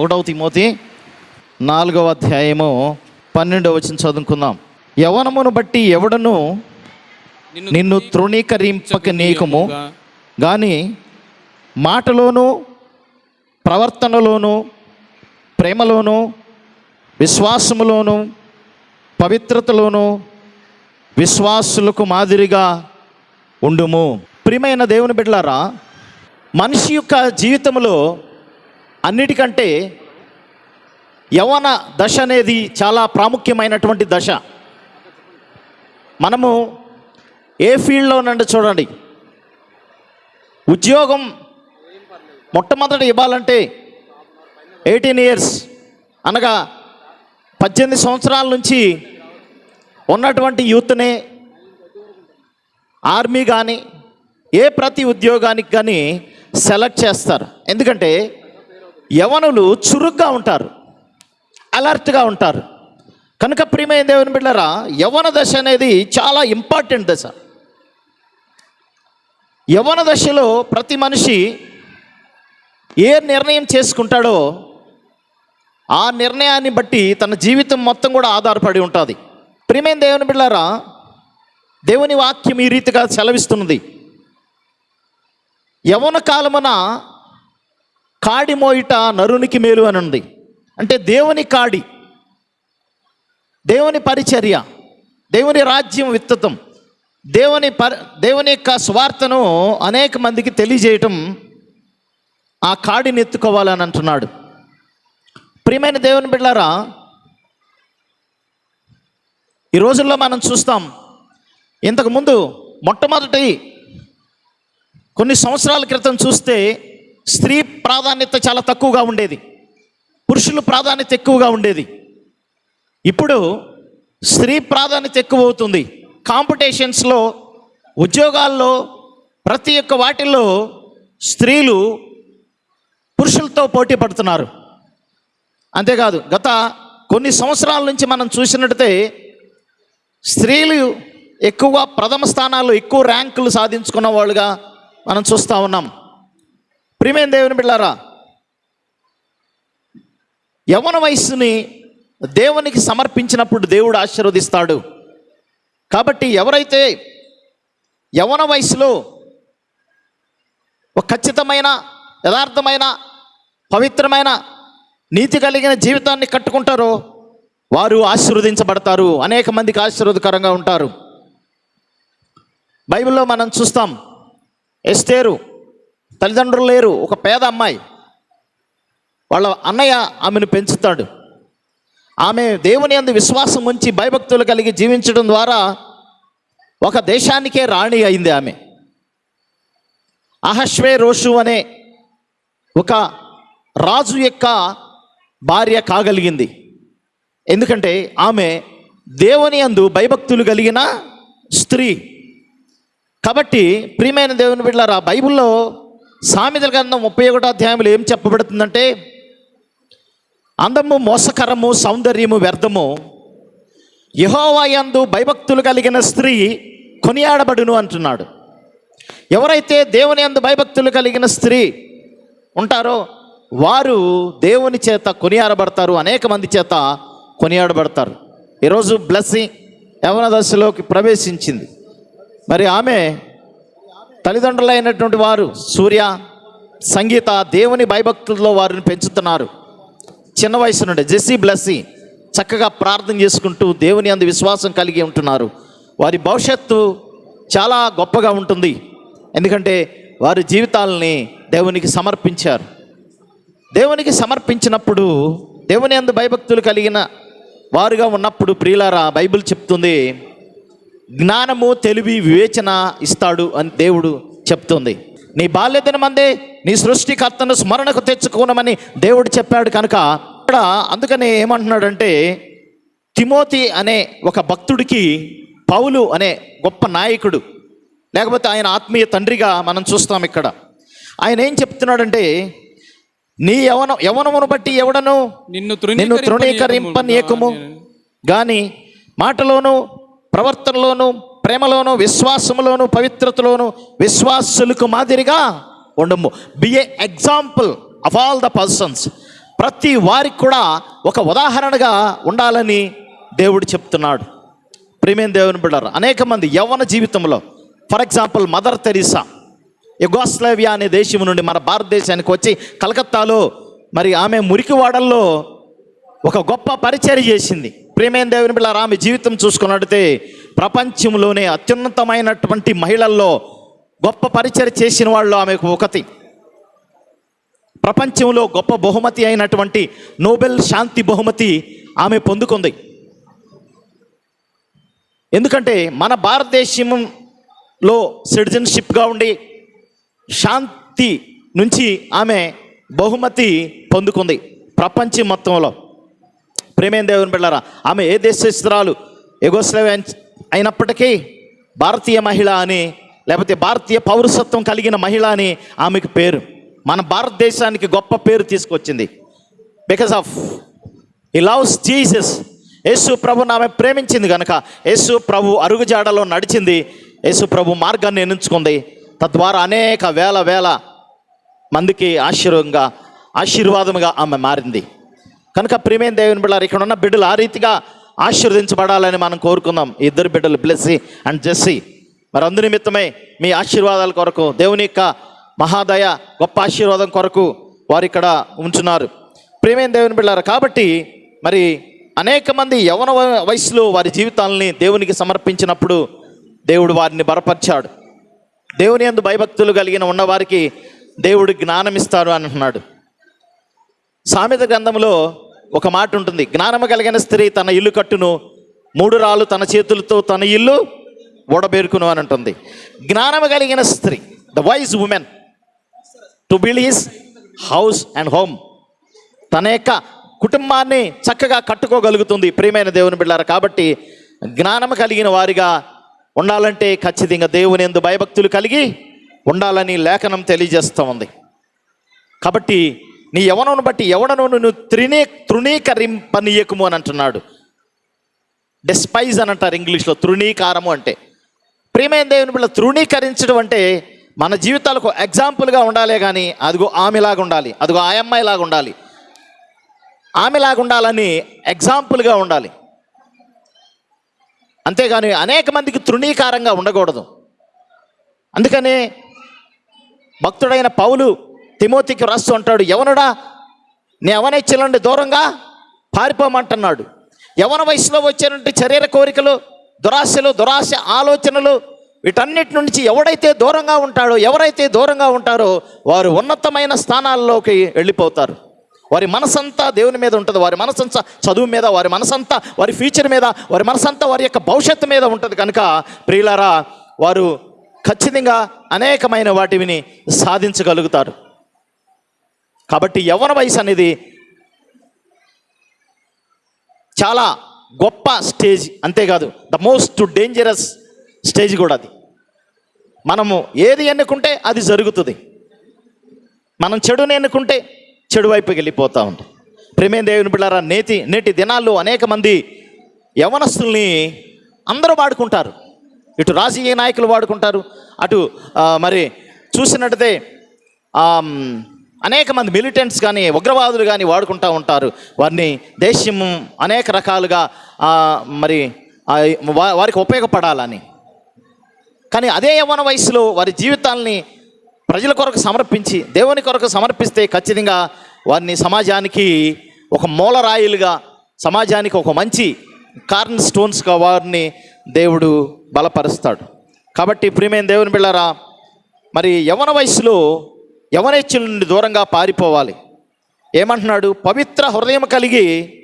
ఒకటవ తిమోతి నాలుగవ అధ్యాయము పన్నెండవ వచ్చిన చదువుకుందాం. యవనమును బట్టి ఎవడను నిన్ను తృణీకరింపక నీకము. కానీ మాటలోను ప్రవర్తనలోను ప్రేమలోను విశ్వాసములోను పవిత్రతలోను విశ్వాసులకు మాదిరిగా ఉండుము. ప్రియమైన దేవుని బిడ్డలారా మనిషి యొక్క జీవితంలో అన్నిటికంటే యవన దశ అనేది చాలా ప్రాముఖ్యమైనటువంటి దశ. మనము ఏ ఫీల్డ్లో నుండి చూడండి. ఉద్యోగం మొట్టమొదటి ఇవ్వాలంటే ఎయిటీన్ ఇయర్స్ అనగా పద్దెనిమిది సంవత్సరాల నుంచి ఉన్నటువంటి యూత్నే ఆర్మీ కానీ ఏ ప్రతి ఉద్యోగానికి కానీ సెలెక్ట్ చేస్తారు. ఎందుకంటే యవనులు చురుగ్గా ఉంటారు అలర్ట్గా ఉంటారు. కనుక ప్రియమైన దేవుని బిడ్డరా యవన దశ అనేది చాలా ఇంపార్టెంట్ దశ. యవన దశలో ప్రతి మనిషి ఏ నిర్ణయం చేసుకుంటాడో ఆ నిర్ణయాన్ని బట్టి తన జీవితం మొత్తం కూడా ఆధారపడి ఉంటుంది. ప్రియమైన దేవుని బిళ్ళారా దేవుని వాక్యం ఈ రీతిగా సెలవిస్తున్నది. యవన కాలమున కాడి మోయిట నరునికి మేలు అని ఉంది అంటే దేవుని కాడి దేవుని పరిచర్య దేవుని రాజ్యం విత్తతం దేవుని పరి దేవుని యొక్క స్వార్థను అనేక మందికి తెలియజేయటం ఆ కాడిని ఎత్తుకోవాలని అంటున్నాడు. ప్రియమైన దేవుని బిడ్డారా ఈ రోజుల్లో మనం చూస్తాం ఇంతకుముందు మొట్టమొదటి కొన్ని సంవత్సరాల క్రితం చూస్తే స్త్రీ ప్రాధాన్యత చాలా తక్కువగా ఉండేది. పురుషుల ప్రాధాన్యత ఎక్కువగా ఉండేది. ఇప్పుడు స్త్రీ ప్రాధాన్యత ఎక్కువ అవుతుంది. కాంపిటీషన్స్లో ఉద్యోగాల్లో ప్రతి ఒక్క వాటిల్లో స్త్రీలు పురుషులతో పోటీ పడుతున్నారు. అంతేకాదు గత కొన్ని సంవత్సరాల నుంచి మనం చూసినట్టే స్త్రీలు ఎక్కువగా ప్రథమ స్థానాల్లో ఎక్కువ ర్యాంకులు సాధించుకున్న వాళ్ళుగా మనం చూస్తూ ఉన్నాం. ప్రియమైన దేవుని బిళ్ళారా యవన వయస్సుని దేవునికి సమర్పించినప్పుడు దేవుడు ఆశీర్వదిస్తాడు. కాబట్టి ఎవరైతే యవన వయసులో ఒక ఖచ్చితమైన యథార్థమైన పవిత్రమైన నీతి కలిగిన జీవితాన్ని కట్టుకుంటారో వారు ఆశీర్వదించబడతారు. అనేక మందికి ఆశీర్వదకరంగా ఉంటారు. బైబిల్లో మనం చూస్తాం ఎస్తేరు తల్లిదండ్రులు లేరు ఒక పేద అమ్మాయి. వాళ్ళ అన్నయ్య ఆమెను పెంచుతాడు. ఆమె దేవుని అందు విశ్వాసం ఉంచి భయభక్తులు కలిగి జీవించడం ద్వారా ఒక దేశానికే రాణి అయింది ఆమె. అహశ్వే రోషు అనే ఒక రాజు యొక్క భార్య కాగలిగింది. ఎందుకంటే ఆమె దేవుని అందు భయభక్తులు కలిగిన స్త్రీ. కాబట్టి ప్రియమైన దేవుని బిడ్డలారా బైబిల్లో సామెతల గ్రంథం ముప్పై ఒకటో అధ్యాయంలో ఏం చెప్పబడుతుందంటే అందము మోసకరము సౌందర్యము వ్యర్థము. యహోవాయందు భయభక్తులు కలిగిన స్త్రీ కొనియాడబడును అంటున్నాడు. ఎవరైతే దేవుని అందు భయభక్తులు కలిగిన స్త్రీ ఉంటారో వారు దేవుని చేత కొనియాడబడతారు అనేక మంది చేత కొనియాడబడతారు. ఈరోజు బ్లెస్సింగ్ యవన దశలోకి ప్రవేశించింది. మరి ఆమె తల్లిదండ్రులైనటువంటి వారు సూర్య సంగీత దేవుని భయభక్తుల్లో వారిని పెంచుతున్నారు. చిన్న వయసు నుండి జెస్సీ బ్లెస్సీ చక్కగా ప్రార్థన చేసుకుంటూ దేవుని అందు విశ్వాసం కలిగి ఉంటున్నారు. వారి భవిష్యత్తు చాలా గొప్పగా ఉంటుంది. ఎందుకంటే వారి జీవితాలని దేవునికి సమర్పించారు. దేవునికి సమర్పించినప్పుడు దేవుని అందు భయభక్తులు కలిగిన వారుగా ఉన్నప్పుడు ప్రియులారా బైబిల్ చెప్తుంది జ్ఞానము తెలివి వివేచన ఇస్తాడు అని దేవుడు చెప్తుంది. నీ బాల్యతన మందే నీ సృష్టికర్తను స్మరణకు తెచ్చుకోనమని దేవుడు చెప్పాడు కనుక ఇక్కడ అందుకనే ఏమంటున్నాడంటే తిమోతి అనే ఒక భక్తుడికి పౌలు అనే గొప్ప నాయకుడు లేకపోతే ఆయన ఆత్మీయ తండ్రిగా మనం చూస్తాం ఇక్కడ. ఆయన ఏం చెప్తున్నాడంటే నీ యవన యవనమును బట్టి ఎవడను? నిన్ను నిన్ను తృణీకరింపనీయకము. గాని మాటలోను ప్రవర్తనలోను ప్రేమలోను విశ్వాసములోను పవిత్రతలోను విశ్వాసులకు మాదిరిగా ఉండము. Be a example of all the persons ప్రతి వారికి కూడా ఒక ఉదాహరణగా ఉండాలని దేవుడు చెప్తున్నాడు. ప్రేమేం దేవుని బిడ్డారు అనేక మంది యవ్వన జీవితంలో for example Mother Teresa Yugoslavia అనే దేశం నుండి మన భారతదేశానికి వచ్చి కలకత్తాలో మరి ఆమె మురికివాడల్లో ఒక గొప్ప పరిచర్య చేసింది. ప్రేమేం దేవుని బిళ్ళ ఆమె జీవితం చూసుకున్నట్టే ప్రపంచంలోనే అత్యున్నతమైనటువంటి మహిళల్లో గొప్ప పరిచర్య చేసిన వాళ్ళు ఆమెకు ఒకటి ప్రపంచంలో గొప్ప బహుమతి అయినటువంటి నోబెల్ శాంతి బహుమతి ఆమె పొందుకుంది. ఎందుకంటే మన భారతదేశంలో సిటిజన్షిప్గా ఉండి శాంతి నుంచి ఆమె బహుమతి పొందుకుంది ప్రపంచం మొత్తంలో. ప్రేమేం దేవుని బిళ్ళారా ఆమె ఏ దేశస్తురాలు ఎగోస్లవ్ అయినప్పటికీ భారతీయ మహిళ అని లేకపోతే భారతీయ పౌరసత్వం కలిగిన మహిళ అని ఆమెకు పేరు. మన భారతదేశానికి గొప్ప పేరు తీసుకొచ్చింది. బికాస్ ఆఫ్ ఈ లవ్స్ జీసస్ యేసు ప్రభు ఆమె ప్రేమించింది కనుక యేసు ప్రభు అరుగుజాడలో నడిచింది యేసు ప్రభు మార్గాన్ని ఎంచుకుంది తద్వారా అనేక వేల వేల మందికి ఆశీర్వంగా ఆశీర్వాదముగా ఆమె మారింది. కనుక ప్రేమేం దేవుని బిడ్డలు ఇక్కడ ఉన్న బిడ్డలు ఆ రీతిగా ఆశీర్వదించబడాలని మనం కోరుకుందాం. ఇద్దరు బిడ్డలు బ్లెస్సీ అండ్ జెస్సీ మరి అందు నిమిత్తమే మీ ఆశీర్వాదాల కొరకు దేవుని యొక్క మహాదయ గొప్ప ఆశీర్వాదం కొరకు వారు ఇక్కడ ఉంచున్నారు. ప్రేమేం దేవుని బిడ్డారు కాబట్టి మరి అనేక మంది యవన వయసులో వారి జీవితాలని దేవునికి సమర్పించినప్పుడు దేవుడు వారిని బలపరిచాడు. దేవుని యందు భయభక్తులు కలిగిన ఉన్నవారికి దేవుడు జ్ఞానం ఇస్తాడు అని అంటున్నాడు. సామెత గ్రంథంలో ఒక మాట ఉంటుంది. జ్ఞానము కలిగిన స్త్రీ తన ఇల్లు కట్టును మూడు రాళ్ళు తన చేతులతో తన ఇల్లు ఓడబేరుకును అని ఉంటుంది. జ్ఞానము కలిగిన స్త్రీ the wise woman to build his house and home తన యొక్క కుటుంబాన్ని చక్కగా కట్టుకోగలుగుతుంది ప్రియమైన దేవుని బిళ్ళారు కాబట్టి జ్ఞానం కలిగిన వారిగా ఉండాలంటే ఖచ్చితంగా దేవుని ఎందు భయభక్తులు కలిగి ఉండాలని లేఖనం తెలియజేస్తూ ఉంది. కాబట్టి నీ యవనను బట్టి యవనను నువ్వు త్రినీ తృణీకరింపనీయకము అని అంటున్నాడు. డెస్పైజ్ అని అంటారు ఇంగ్లీష్లో తృణీకారము అంటే. ప్రియమైన దేవుని బిడ్డ తృణీకరించడం అంటే మన జీవితాలకు ఎగ్జాంపుల్గా ఉండాలే కానీ అదిగో ఆమెలాగా ఉండాలి అదిగో ఆ అమ్మాయిలాగా ఉండాలి. ఆమెలాగా ఉండాలని ఎగ్జాంపుల్గా ఉండాలి. అంతేగాని అనేక మందికి తృణీకారంగా ఉండకూడదు. అందుకనే భక్తుడైన పౌలు తిమోతికి రాస్తూ ఉంటాడు ఎవనుడా? నీ అవనెచ్చలండి దూరంగా పారిపోమంటున్నాడు. యవన వయసులో వచ్చేటువంటి శరీర కోరికలు దురాశలు దురాశ ఆలోచనలు వీటన్నిటి నుంచి ఎవడైతే దూరంగా ఉంటాడో ఎవరైతే దూరంగా ఉంటారో వారు ఉన్నతమైన స్థానాల్లోకి వెళ్ళిపోతారు. వారి మనసంతా దేవుని మీద ఉంటుంది. వారి మనసంతా చదువు మీద వారి మనసంతా వారి ఫ్యూచర్ మీద వారి మనసంతా వారి యొక్క భవిష్యత్తు మీద ఉంటుంది. కనుక ప్రియులారా వారు ఖచ్చితంగా అనేకమైన వాటిని సాధించగలుగుతారు. కాబట్టి యవ్వన వయసు అనేది చాలా గొప్ప స్టేజ్ అంతేకాదు ద మోస్ట్ డేంజరస్ స్టేజ్ కూడా అది. మనము ఏది ఎన్నుకుంటే అది జరుగుతుంది. మనం చెడుని ఎన్నుకుంటే చెడు వైపుకి వెళ్ళిపోతూ ఉంటాం. ప్రేమే దేవుని బిళ్ళారా నేతి నేటి దినాల్లో అనేక మంది యవనస్తుల్ని అందరూ వాడుకుంటారు. ఇటు రాజకీయ నాయకులు వాడుకుంటారు. అటు మరి చూసినట్టే అనేక మంది మిలిటెంట్స్ కానీ ఉగ్రవాదులు కానీ వాడుకుంటూ ఉంటారు. వారిని దేశం అనేక రకాలుగా మరి వారికి ఉపయోగపడాలని. కానీ అదే యవ్వన వయసులో వారి జీవితాల్ని ప్రజల కొరకు సమర్పించి దేవుని కొరకు సమర్పిస్తే ఖచ్చితంగా వారిని సమాజానికి ఒక మూలరాయిలుగా సమాజానికి ఒక మంచి కార్న్ స్టోన్స్గా వారిని దేవుడు బలపరుస్తాడు. కాబట్టి ప్రియమైన దేవుని బిళ్ళారా మరి యవన వయసులో యవనేచ్చుల నుండి దూరంగా పారిపోవాలి. ఏమంటున్నాడు? పవిత్ర హృదయం కలిగి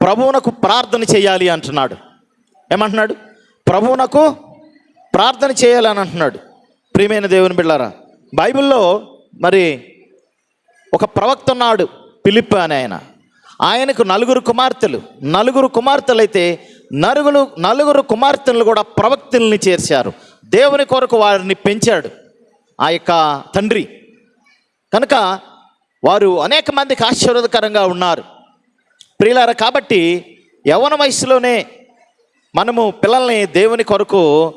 ప్రభువునకు ప్రార్థన చేయాలి అంటున్నాడు. ఏమంటున్నాడు? ప్రభువునకు ప్రార్థన చేయాలని అంటున్నాడు. ప్రియమైన దేవుని బిళ్ళారా బైబిల్లో మరి ఒక ప్రవక్త ఉన్నాడు పిలిప్ అని ఆయన. ఆయనకు నలుగురు కుమార్తెలు. నలుగురు కుమార్తెలైతే నలుగురు నలుగురు కుమార్తెలు కూడా ప్రవక్తల్ని చేర్చారు. దేవుని కొరకు వారిని పెంచాడు. ఆ యొక్క తండ్రి. కనుక వారు అనేక మందికి ఆశీర్వాదకరంగా ఉన్నారు. ప్రియులార కాబట్టి యవన వయసులోనే మనము పిల్లల్ని దేవుని కొరకు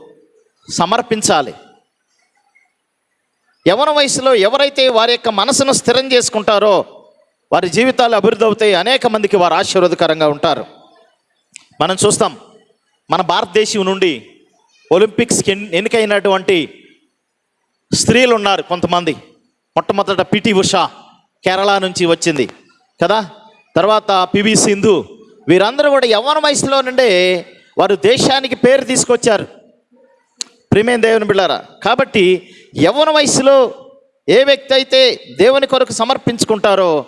సమర్పించాలి. యవన వయసులో ఎవరైతే వారి యొక్క మనసును స్థిరం చేసుకుంటారో వారి జీవితాలు అభివృద్ధి అవుతాయి అనేక మందికి వారు ఆశీర్వాదకరంగా ఉంటారు. మనం చూస్తాం మన భారతదేశం నుండి ఒలింపిక్స్కి ఎన్నికైనటువంటి స్త్రీలు ఉన్నారు కొంతమంది. మొట్టమొదట పిటి ఉష కేరళ నుంచి వచ్చింది. కదా? తర్వాత పివి సింధు. వీరందరూ కూడా యవ్వన వయసులో నుండే వారు దేశానికి పేరు తీసుకొచ్చారు. ప్రేమేం దేవుని బిళ్ళారా? కాబట్టి యవ్వన వయసులో ఏ వ్యక్తి అయితే దేవుని కొరకు సమర్పించుకుంటారో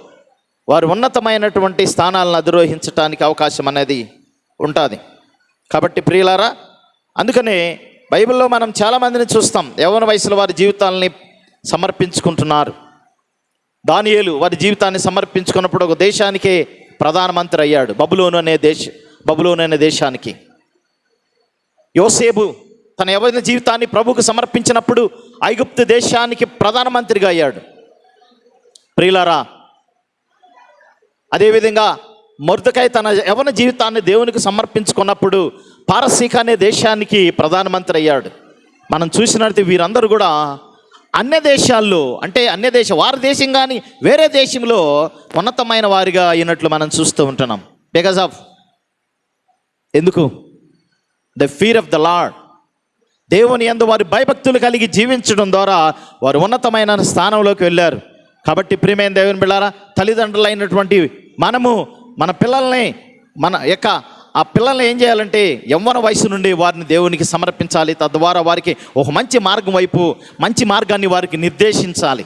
వారు ఉన్నతమైనటువంటి స్థానాలను అధిరోహించడానికి అవకాశం అనేది ఉంటుంది. కాబట్టి ప్రియులారా అందుకనే బైబిల్లో మనం చాలామందిని చూస్తాం. యవన వయసులో వారి జీవితాలని సమర్పించుకుంటున్నారు. దానియేలు వారి జీవితాన్ని సమర్పించుకున్నప్పుడు ఒక దేశానికే ప్రధానమంత్రి అయ్యాడు. బబులోను అనే దేశ బబులోను అనే దేశానికి. యోసేబు తన యవన జీవితాన్ని ప్రభుకు సమర్పించినప్పుడు ఐగుప్తు దేశానికి ప్రధానమంత్రిగా అయ్యాడు. ప్రియులారా అదేవిధంగా మొర్దకాయ తన యవన జీవితాన్ని దేవునికి సమర్పించుకున్నప్పుడు పారసీక అనే దేశానికి ప్రధానమంత్రి అయ్యాడు మనం చూసినట్టు వీరందరూ కూడా అన్య దేశాల్లో అంటే అన్య దేశం వారి దేశం కానీ వేరే దేశంలో ఉన్నతమైన వారిగా అయినట్లు మనం చూస్తూ ఉంటున్నాం. బికాస్ ఆఫ్ ఎందుకు? The fear of the Lord దేవుని యందు వారి భయభక్తులు కలిగి జీవించడం ద్వారా వారు ఉన్నతమైన స్థానంలోకి వెళ్ళారు. కాబట్టి ప్రియమైన దేవుని బిళ్ళారా తల్లిదండ్రులైనటువంటి మనము మన పిల్లల్ని మన యొక్క ఆ పిల్లల్ని ఏం చేయాలంటే యవ్వన వయసు నుండి వారిని దేవునికి సమర్పించాలి. తద్వారా వారికి ఒక మంచి మార్గం వైపు మంచి మార్గాన్ని వారికి నిర్దేశించాలి.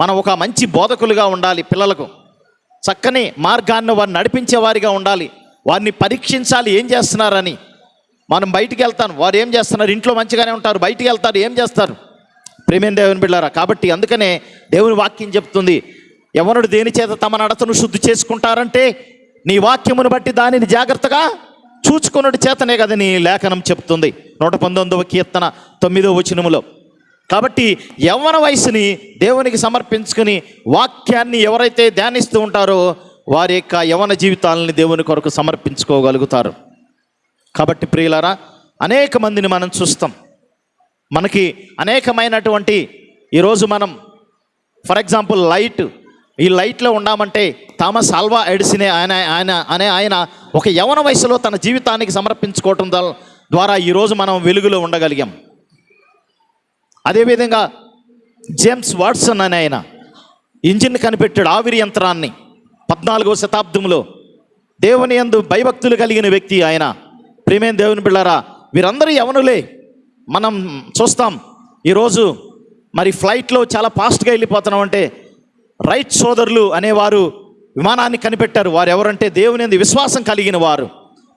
మనం ఒక మంచి బోధకులుగా ఉండాలి పిల్లలకు. చక్కని మార్గాన్ని వారిని నడిపించే వారిగా ఉండాలి. వారిని పరీక్షించాలి ఏం చేస్తున్నారని. మనం బయటికి వెళ్తాను వారు ఏం చేస్తున్నారు? ఇంట్లో మంచిగానే ఉంటారు బయటికి వెళ్తారు ఏం చేస్తారు? ప్రేమేం దేవుని బిళ్ళారా కాబట్టి అందుకనే దేవుని వాక్యం చెప్తుంది ఎవరుడు దేని చేత తమ నడతను శుద్ధి చేసుకుంటారంటే నీ వాక్యమును బట్టి దానిని జాగ్రత్తగా చూచుకున్నటి చేతనే కదా నీ లేఖనం చెప్తుంది. నూట పంతొమ్మిదవ కీర్తన తొమ్మిదవ వచనములో. కాబట్టి యవ్వన వయసుని దేవునికి సమర్పించుకుని వాక్యాన్ని ఎవరైతే ధ్యానిస్తూ ఉంటారో వారి యొక్క యవన జీవితాలని దేవుని కొరకు సమర్పించుకోగలుగుతారు. కాబట్టి ప్రియులారా అనేక మందిని మనం చూస్తాం. మనకి అనేకమైనటువంటి ఈరోజు మనం ఫర్ ఎగ్జాంపుల్ లైట్ ఈ లైట్లో ఉన్నామంటే థామస్ ఆల్వా ఎడిసినే ఆయన ఆయన అనే ఆయన ఒక యవన వయసులో తన జీవితానికి సమర్పించుకోవటం ద్వారా ఈరోజు మనం వెలుగులో ఉండగలిగాం. అదేవిధంగా జేమ్స్ వాట్సన్ అనే ఆయన ఇంజిన్ కనిపెట్టాడు ఆవిరి యంత్రాన్ని పద్నాలుగవ శతాబ్దంలో. దేవుని యందు భయభక్తులు కలిగిన వ్యక్తి ఆయన. ప్రేమేం దేవుని బిళ్ళారా వీరందరూ యవనులే. మనం చూస్తాం ఈరోజు మరి ఫ్లైట్లో చాలా ఫాస్ట్గా వెళ్ళిపోతున్నాం అంటే రైట్ సోదరులు అనేవారు విమానాన్ని కనిపెట్టారు. వారు ఎవరంటే దేవుని యందు విశ్వాసం కలిగిన వారు.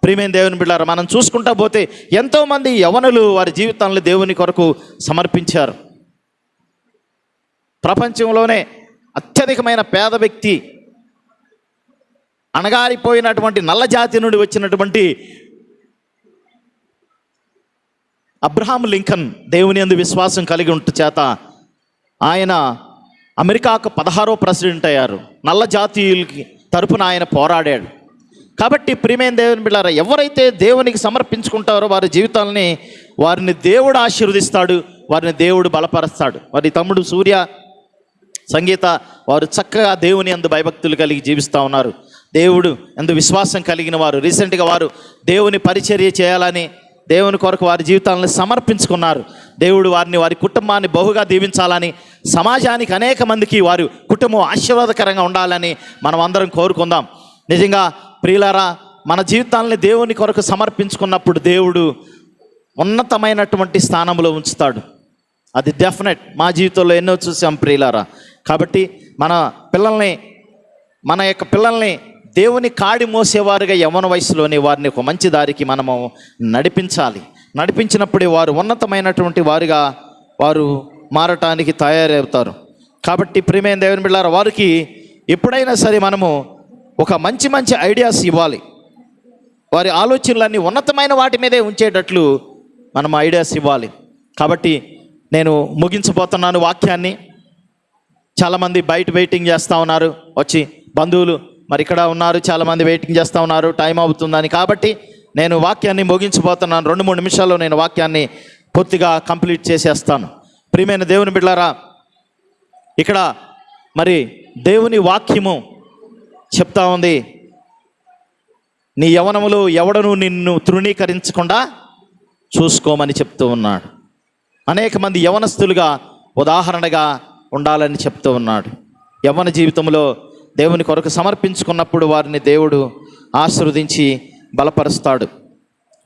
ప్రియమైన దేవుని బిడ్డారు మనం చూసుకుంటా పోతే ఎంతోమంది యవనులు వారి జీవితాలను దేవుని కొరకు సమర్పించారు. ప్రపంచంలోనే అత్యధికమైన పేద వ్యక్తి అణగారిపోయినటువంటి నల్ల జాతి నుండి వచ్చినటువంటి అబ్రహాం లింకన్ దేవుని అందు విశ్వాసం కలిగి ఉంట చేత ఆయన అమెరికాకు పదహారో ప్రెసిడెంట్ అయ్యారు. నల్ల జాతీయులకి తరపున ఆయన పోరాడాడు. కాబట్టి ప్రియమైన దేవుని బిళ్ళారా ఎవరైతే దేవునికి సమర్పించుకుంటారో వారి జీవితాలని వారిని దేవుడు ఆశీర్వదిస్తాడు వారిని దేవుడు బలపరుస్తాడు. వారి తమ్ముడు సూర్య సంగీత వారు చక్కగా దేవుని అందు భయభక్తులు కలిగి జీవిస్తూ ఉన్నారు. దేవుడు ఎందు విశ్వాసం కలిగిన వారు. రీసెంట్గా వారు దేవుని పరిచర్య చేయాలని దేవుని కొరకు వారి జీవితాలను సమర్పించుకున్నారు. దేవుడు వారిని వారి కుటుంబాన్ని బహుగా దీవించాలని సమాజానికి అనేక మందికి వారి కుటుంబం ఆశీర్వాదకరంగా ఉండాలని మనం అందరం కోరుకుందాం. నిజంగా ప్రియులారా మన జీవితాలని దేవుని కొరకు సమర్పించుకున్నప్పుడు దేవుడు ఉన్నతమైనటువంటి స్థానంలో ఉంచుతాడు. అది డెఫినెట్ మా జీవితంలో ఎన్నో చూసాం ప్రియులారా. కాబట్టి మన పిల్లల్ని మన యొక్క పిల్లల్ని దేవుని కాడి మోసేవారుగా యవన వయసులోని వారిని ఒక మంచి దారికి మనము నడిపించాలి. నడిపించినప్పుడే వారు ఉన్నతమైనటువంటి వారుగా వారు మారటానికి తయారవుతారు. కాబట్టి ప్రియమైన దేవుని బిళ్ళారా వారికి ఎప్పుడైనా సరే మనము ఒక మంచి మంచి ఐడియాస్ ఇవ్వాలి. వారి ఆలోచనలన్నీ ఉన్నతమైన వాటి మీదే ఉంచేటట్లు మనం ఐడియాస్ ఇవ్వాలి. కాబట్టి నేను ముగించబోతున్నాను వాక్యాన్ని. చాలామంది బయట వెయిటింగ్ చేస్తూ ఉన్నారు. వచ్చి బంధువులు మరి ఇక్కడ ఉన్నారు చాలామంది వెయిటింగ్ చేస్తూ ఉన్నారు టైం అవుతుందని. కాబట్టి నేను వాక్యాన్ని ముగించిపోతున్నాను రెండు మూడు నిమిషాల్లో నేను వాక్యాన్ని పూర్తిగా కంప్లీట్ చేసేస్తాను. ప్రియమైన దేవుని బిడ్డారా ఇక్కడ మరి దేవుని వాక్యము చెప్తా ఉంది. నీ యవనములో ఎవడను నిన్ను తృణీకరించకుండా చూసుకోమని చెప్తూ ఉన్నాడు. అనేక మంది యవనస్తులుగా ఉదాహరణగా ఉండాలని చెప్తూ ఉన్నాడు. యవన జీవితంలో దేవుని కొరకు సమర్పించుకున్నప్పుడు వారిని దేవుడు ఆశీర్వదించి బలపరుస్తాడు.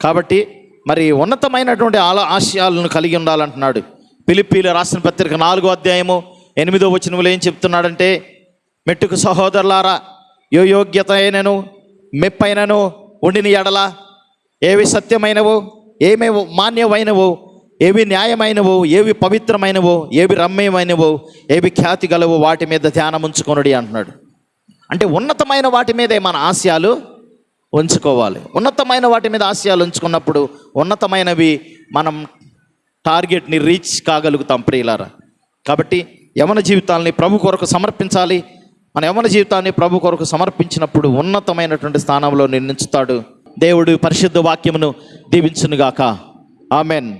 కాబట్టి మరి ఉన్నతమైనటువంటి ఆల ఆశయాలను కలిగి ఉండాలంటున్నాడు. పిలిపిలు రాసిన పత్రిక నాలుగో అధ్యాయము ఎనిమిదో వచనములు ఏం చెప్తున్నాడంటే మెట్టుకు సహోదరులారా యో యోగ్యత అయినను మెప్పైనను ఉండిని ఎడల ఏవి సత్యమైనవో ఏమేవో మాన్యమైనవో ఏవి న్యాయమైనవో ఏవి పవిత్రమైనవో ఏవి రమ్యమైనవో ఏవి ఖ్యాతి గలవో వాటి మీద ధ్యానం ఉంచుకొనుడి అంటున్నాడు. అంటే ఉన్నతమైన వాటి మీదే మన ఆశయాలు ఉంచుకోవాలి. ఉన్నతమైన వాటి మీద ఆశయాలు ఉంచుకున్నప్పుడు ఉన్నతమైనవి మనం టార్గెట్ని రీచ్ కాగలుగుతాం ప్రియులారా. కాబట్టి యవన జీవితాల్ని ప్రభు కొరకు సమర్పించాలి. మన యవన జీవితాన్ని ప్రభు కొరకు సమర్పించినప్పుడు ఉన్నతమైనటువంటి స్థానంలో నిర్ణయించుతాడు దేవుడు పరిశుద్ధ వాక్యమును దీవించునుగాక. ఆమెన్.